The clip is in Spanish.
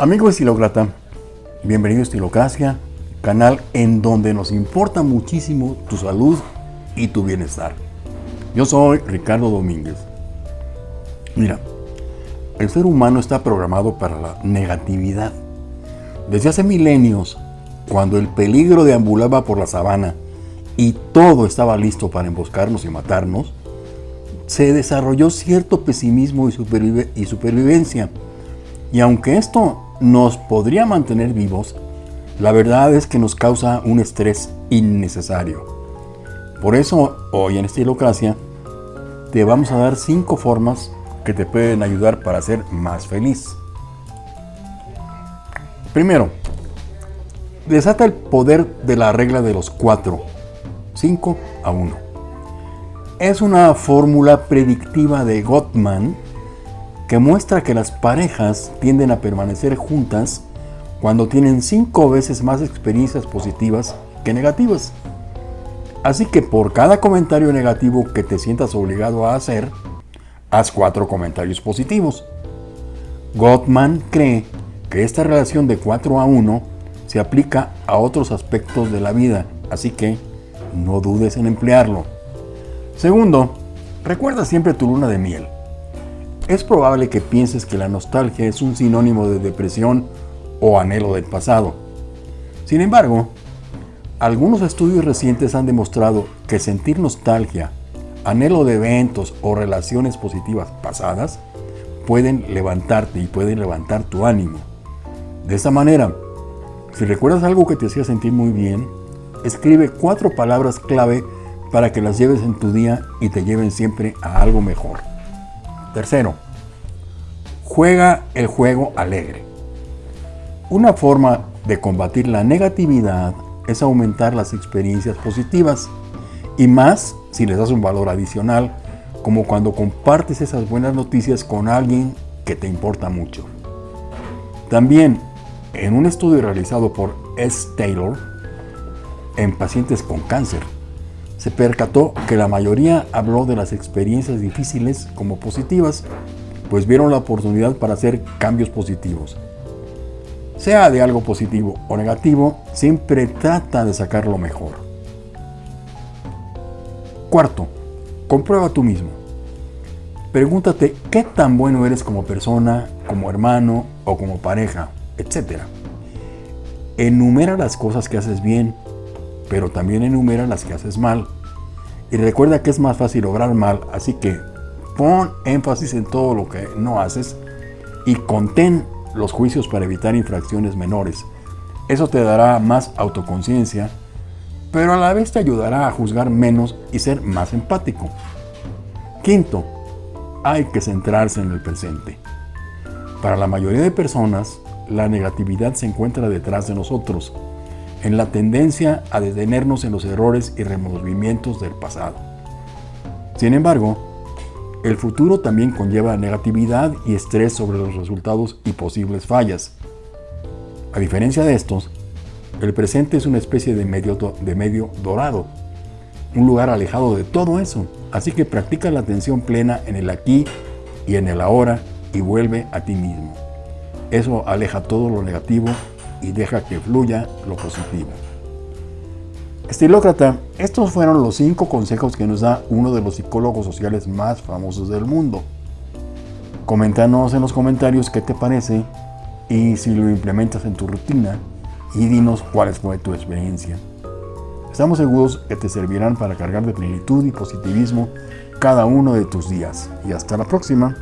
Amigo estilócrata, bienvenido a Estilocracia, canal en donde nos importa muchísimo tu salud y tu bienestar. Yo soy Ricardo Domínguez. Mira, el ser humano está programado para la negatividad. Desde hace milenios, cuando el peligro deambulaba por la sabana y todo estaba listo para emboscarnos y matarnos, se desarrolló cierto pesimismo y, y supervivencia. Y aunque esto nos podría mantener vivos, la verdad es que nos causa un estrés innecesario. Por eso, hoy en Estilocracia, te vamos a dar cinco formas que te pueden ayudar para ser más feliz. Primero, desata el poder de la regla de los cuatro, 5 a 1. Es una fórmula predictiva de Gottman que muestra que las parejas tienden a permanecer juntas cuando tienen cinco veces más experiencias positivas que negativas. Así que por cada comentario negativo que te sientas obligado a hacer, haz cuatro comentarios positivos. Gottman cree que esta relación de 4 a 1 se aplica a otros aspectos de la vida, así que no dudes en emplearlo. Segundo, recuerda siempre tu luna de miel. Es probable que pienses que la nostalgia es un sinónimo de depresión o anhelo del pasado. Sin embargo, algunos estudios recientes han demostrado que sentir nostalgia, anhelo de eventos o relaciones positivas pasadas pueden levantarte y pueden levantar tu ánimo. De esta manera, si recuerdas algo que te hacía sentir muy bien, escribe cuatro palabras clave para que las lleves en tu día y te lleven siempre a algo mejor. Tercero, juega el juego alegre. Una forma de combatir la negatividad es aumentar las experiencias positivas y más si les das un valor adicional, como cuando compartes esas buenas noticias con alguien que te importa mucho. También, en un estudio realizado por S. Taylor en pacientes con cáncer, se percató que la mayoría habló de las experiencias difíciles como positivas, pues vieron la oportunidad para hacer cambios positivos. Sea de algo positivo o negativo, siempre trata de sacar lo mejor. Cuarto, comprueba tú mismo. Pregúntate qué tan bueno eres como persona, como hermano o como pareja, etc. Enumera las cosas que haces bien pero también enumera las que haces mal. Y recuerda que es más fácil lograr mal, así que pon énfasis en todo lo que no haces y contén los juicios para evitar infracciones menores. Eso te dará más autoconciencia, pero a la vez te ayudará a juzgar menos y ser más empático. Quinto, hay que centrarse en el presente. Para la mayoría de personas, la negatividad se encuentra detrás de nosotros en la tendencia a detenernos en los errores y removimientos del pasado. Sin embargo, el futuro también conlleva negatividad y estrés sobre los resultados y posibles fallas. A diferencia de estos, el presente es una especie de medio, de medio dorado, un lugar alejado de todo eso. Así que practica la atención plena en el aquí y en el ahora y vuelve a ti mismo. Eso aleja todo lo negativo y deja que fluya lo positivo. Estilócrata, estos fueron los cinco consejos que nos da uno de los psicólogos sociales más famosos del mundo. Coméntanos en los comentarios qué te parece y si lo implementas en tu rutina y dinos cuál fue tu experiencia. Estamos seguros que te servirán para cargar de plenitud y positivismo cada uno de tus días. Y hasta la próxima.